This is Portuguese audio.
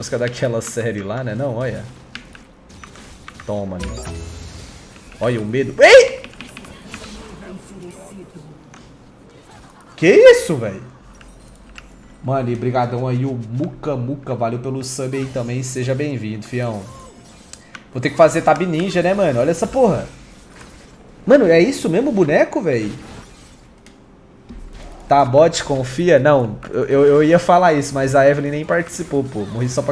música daquela série lá, né? Não, olha. Toma, né? Olha o medo. Ei! Que isso, velho? Mano, e brigadão aí o Muca Muca. Valeu pelo sub aí também. Seja bem-vindo, fião. Vou ter que fazer tab ninja, né, mano? Olha essa porra. Mano, é isso mesmo o boneco, velho? Tá, bot, confia? Não, eu, eu, ia falar isso, mas a Evelyn nem participou, pô. Morri só pra